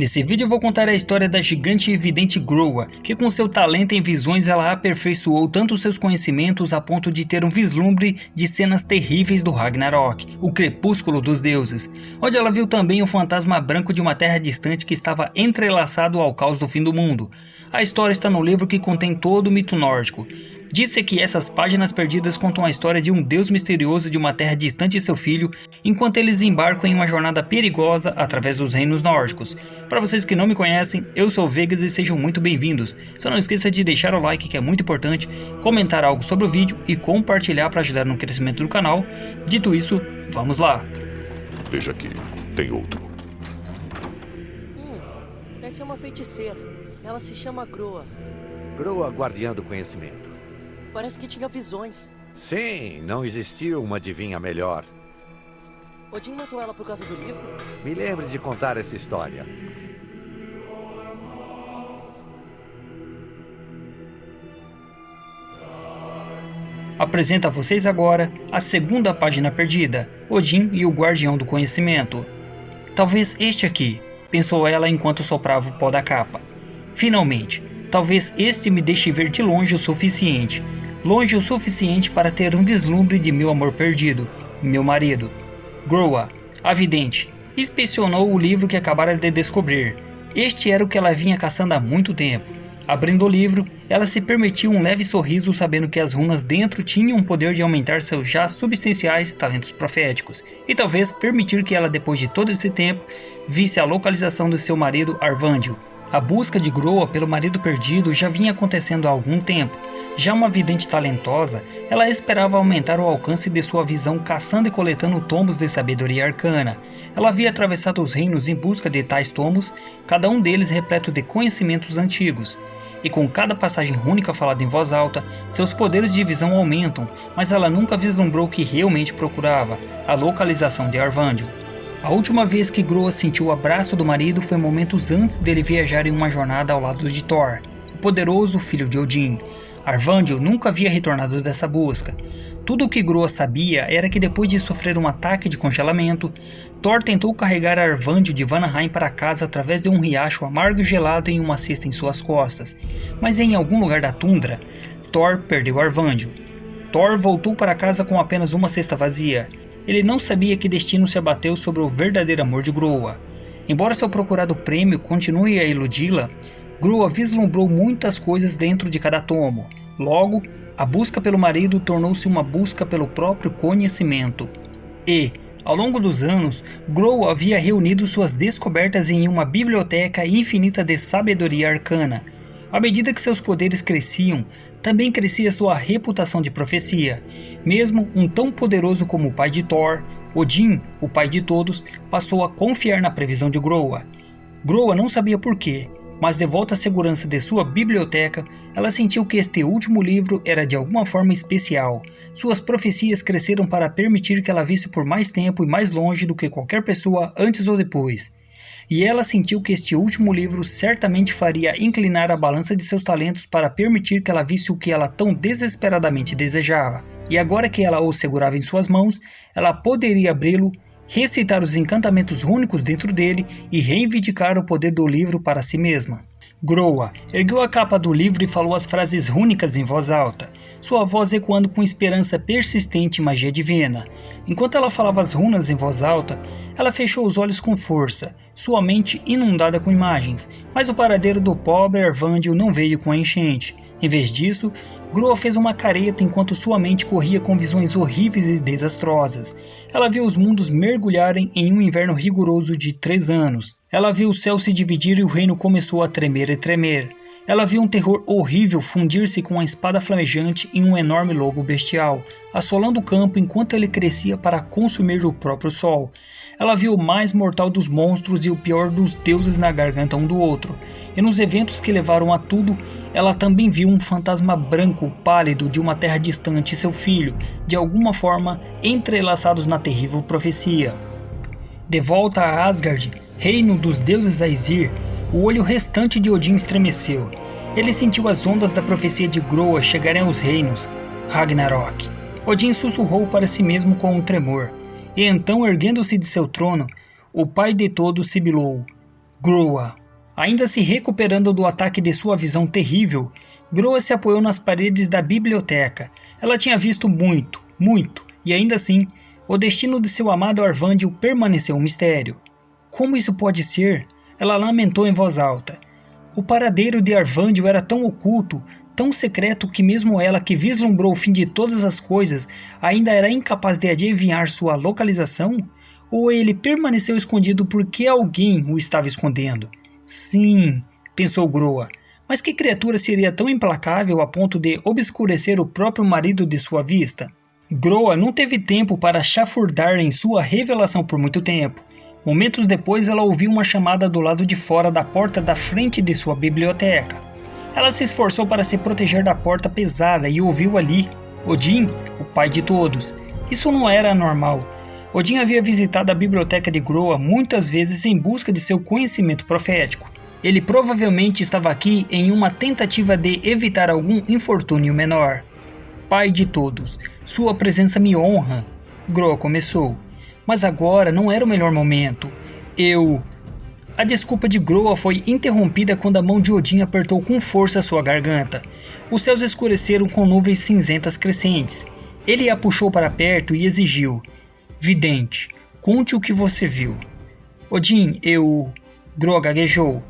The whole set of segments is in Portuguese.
Nesse vídeo eu vou contar a história da gigante e evidente Groa, que com seu talento em visões ela aperfeiçoou tanto seus conhecimentos a ponto de ter um vislumbre de cenas terríveis do Ragnarok, o crepúsculo dos deuses, onde ela viu também o fantasma branco de uma terra distante que estava entrelaçado ao caos do fim do mundo. A história está no livro que contém todo o mito nórdico, Disse que essas páginas perdidas contam a história de um deus misterioso de uma terra distante e seu filho, enquanto eles embarcam em uma jornada perigosa através dos reinos nórdicos. Para vocês que não me conhecem, eu sou o Vegas e sejam muito bem-vindos. Só não esqueça de deixar o like que é muito importante, comentar algo sobre o vídeo e compartilhar para ajudar no crescimento do canal. Dito isso, vamos lá! Veja aqui, tem outro. Hum, essa é uma feiticeira. Ela se chama Groa. Groa, guardiã do conhecimento. Parece que tinha visões. Sim, não existiu uma adivinha melhor. Odin matou ela por causa do livro? Me lembre de contar essa história. Apresento a vocês agora a segunda página perdida, Odin e o Guardião do Conhecimento. Talvez este aqui, pensou ela enquanto soprava o pó da capa. Finalmente, talvez este me deixe ver de longe o suficiente, longe o suficiente para ter um vislumbre de meu amor perdido, meu marido. Groa, a vidente, inspecionou o livro que acabara de descobrir. Este era o que ela vinha caçando há muito tempo. Abrindo o livro, ela se permitiu um leve sorriso sabendo que as runas dentro tinham o poder de aumentar seus já substanciais talentos proféticos, e talvez permitir que ela depois de todo esse tempo, visse a localização do seu marido Arvandio. A busca de Groa pelo marido perdido já vinha acontecendo há algum tempo, já uma vidente talentosa, ela esperava aumentar o alcance de sua visão caçando e coletando tomos de sabedoria arcana. Ela havia atravessado os reinos em busca de tais tomos, cada um deles repleto de conhecimentos antigos. E com cada passagem única falada em voz alta, seus poderes de visão aumentam, mas ela nunca vislumbrou o que realmente procurava, a localização de Arvandio. A última vez que Groa sentiu o abraço do marido foi momentos antes dele viajar em uma jornada ao lado de Thor, o poderoso filho de Odin. Arvandio nunca havia retornado dessa busca. Tudo o que Groa sabia era que depois de sofrer um ataque de congelamento, Thor tentou carregar Arvandio de Vanaheim para casa através de um riacho amargo e gelado em uma cesta em suas costas, mas em algum lugar da tundra, Thor perdeu Arvandio. Thor voltou para casa com apenas uma cesta vazia. Ele não sabia que destino se abateu sobre o verdadeiro amor de Groa. Embora seu procurado prêmio continue a iludi-la, Grua vislumbrou muitas coisas dentro de cada tomo. Logo, a busca pelo marido tornou-se uma busca pelo próprio conhecimento. E, ao longo dos anos, Grow havia reunido suas descobertas em uma biblioteca infinita de sabedoria arcana. À medida que seus poderes cresciam, também crescia sua reputação de profecia. Mesmo um tão poderoso como o pai de Thor, Odin, o pai de todos, passou a confiar na previsão de Groa. Groa não sabia porquê, mas de volta à segurança de sua biblioteca, ela sentiu que este último livro era de alguma forma especial. Suas profecias cresceram para permitir que ela visse por mais tempo e mais longe do que qualquer pessoa antes ou depois. E ela sentiu que este último livro certamente faria inclinar a balança de seus talentos para permitir que ela visse o que ela tão desesperadamente desejava. E agora que ela o segurava em suas mãos, ela poderia abri-lo recitar os encantamentos únicos dentro dele e reivindicar o poder do livro para si mesma. Groa ergueu a capa do livro e falou as frases rúnicas em voz alta, sua voz ecoando com esperança persistente e magia divina. Enquanto ela falava as runas em voz alta, ela fechou os olhos com força, sua mente inundada com imagens, mas o paradeiro do pobre Arvandio não veio com a enchente. Em vez disso, Groa fez uma careta enquanto sua mente corria com visões horríveis e desastrosas. Ela viu os mundos mergulharem em um inverno rigoroso de três anos. Ela viu o céu se dividir e o reino começou a tremer e tremer. Ela viu um terror horrível fundir-se com a espada flamejante em um enorme lobo bestial, assolando o campo enquanto ele crescia para consumir o próprio sol. Ela viu o mais mortal dos monstros e o pior dos deuses na garganta um do outro. E nos eventos que levaram a tudo, ela também viu um fantasma branco pálido de uma terra distante e seu filho, de alguma forma entrelaçados na terrível profecia. De volta a Asgard, reino dos deuses Aesir, o olho restante de Odin estremeceu. Ele sentiu as ondas da profecia de Groa chegarem aos reinos, Ragnarok. Odin sussurrou para si mesmo com um tremor, e então erguendo-se de seu trono, o pai de todos sibilou, Groa. Ainda se recuperando do ataque de sua visão terrível, Groa se apoiou nas paredes da biblioteca. Ela tinha visto muito, muito, e ainda assim, o destino de seu amado Arvandio permaneceu um mistério. Como isso pode ser? Ela lamentou em voz alta. O paradeiro de Arvandio era tão oculto, tão secreto que mesmo ela que vislumbrou o fim de todas as coisas ainda era incapaz de adivinhar sua localização? Ou ele permaneceu escondido porque alguém o estava escondendo? Sim, pensou Groa, mas que criatura seria tão implacável a ponto de obscurecer o próprio marido de sua vista? Groa não teve tempo para chafurdar em sua revelação por muito tempo. Momentos depois, ela ouviu uma chamada do lado de fora da porta da frente de sua biblioteca. Ela se esforçou para se proteger da porta pesada e ouviu ali Odin, o pai de todos. Isso não era normal. Odin havia visitado a biblioteca de Groa muitas vezes em busca de seu conhecimento profético. Ele provavelmente estava aqui em uma tentativa de evitar algum infortúnio menor. Pai de todos, sua presença me honra. Groa começou mas agora não era o melhor momento. Eu. A desculpa de Groa foi interrompida quando a mão de Odin apertou com força sua garganta. Os céus escureceram com nuvens cinzentas crescentes. Ele a puxou para perto e exigiu: Vidente, conte o que você viu. Odin, eu. Groa gaguejou.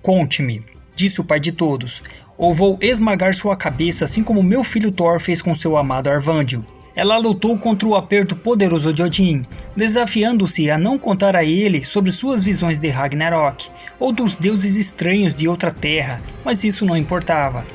Conte-me, disse o pai de todos, ou vou esmagar sua cabeça assim como meu filho Thor fez com seu amado Arvandio. Ela lutou contra o aperto poderoso de Odin, desafiando-se a não contar a ele sobre suas visões de Ragnarok ou dos deuses estranhos de outra terra, mas isso não importava.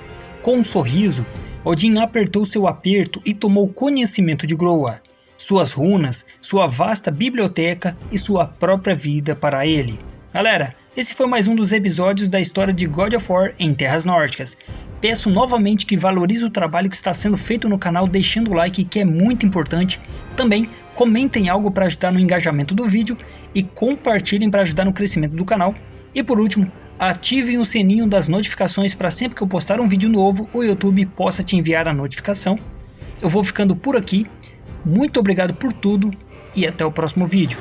Com um sorriso, Odin apertou seu aperto e tomou conhecimento de Groa, suas runas, sua vasta biblioteca e sua própria vida para ele. Galera, esse foi mais um dos episódios da história de God of War em Terras Nórdicas. Peço novamente que valorize o trabalho que está sendo feito no canal deixando o like que é muito importante. Também comentem algo para ajudar no engajamento do vídeo e compartilhem para ajudar no crescimento do canal. E por último, ativem o sininho das notificações para sempre que eu postar um vídeo novo o YouTube possa te enviar a notificação. Eu vou ficando por aqui, muito obrigado por tudo e até o próximo vídeo.